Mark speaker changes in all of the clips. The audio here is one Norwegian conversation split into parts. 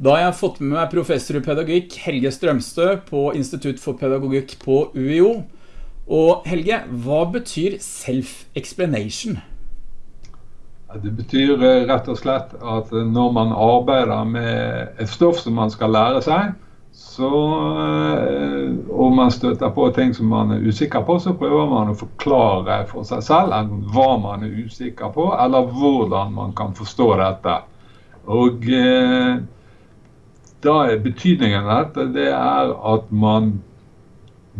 Speaker 1: Da har jeg fått med meg professor i pedagogikk Helge Strømstø på Institutt for pedagogikk på UiO. Og Helge, hva betyr self-explanation?
Speaker 2: Det betyr eh, rett og slett at når man arbeider med et stoff som man skal lære seg, så, eh, og man støter på ting som man er usikker på, så prøver man å forklare for seg selv hva man er usikker på, eller hvordan man kan forstå dette. Og eh, da er betydningen av dette det er at man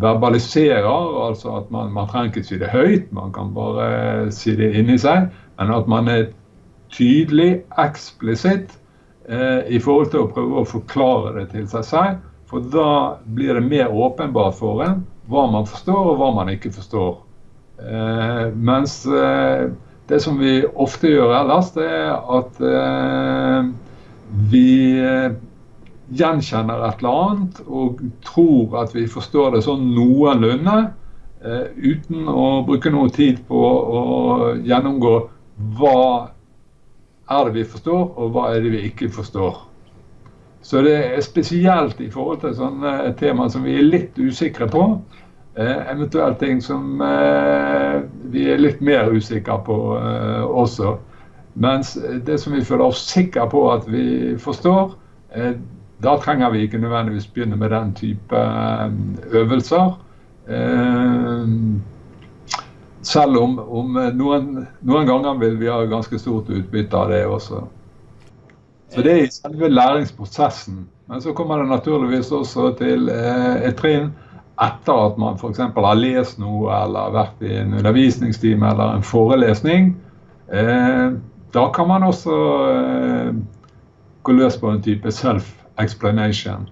Speaker 2: verbaliserer, altså at man, man trenger ikke si det høyt, man kan bare si det inni seg. Men at man er tydelig, eksplisitt eh, i forhold til å prøve å forklare det til seg selv. For da blir det mer åpenbart for en hva man forstår og hva man ikke forstår. Eh, mens eh, det som vi ofte gjør ellers, det er at eh, vi gjenkjenner et eller annet og tror at vi forstår det sånn noenlunde, eh, uten å bruke noe tid på å gjennomgå hva er det vi forstår, og hva er det vi ikke forstår. Så det er spesielt i forhold til sånne tema som vi er litt usikre på. Eh, eventuelt ting som eh, vi er litt mer usikre på eh, også. Mens det som vi føler oss sikre på at vi forstår, eh, da trenger vi ikke nødvendigvis begynne med den type eh, øvelser. Eh, selv om, om noen, noen, ganger vil vi ha ganske stort utbytte av det også. Så det er i selve læringsprosessen. Men så kommer det naturligvis også til eh, et trinn etter at man f.eks. har lest noe eller vært i en undervisningstime eller en forelesning. Da kan man også gå løs på en type self-explanation.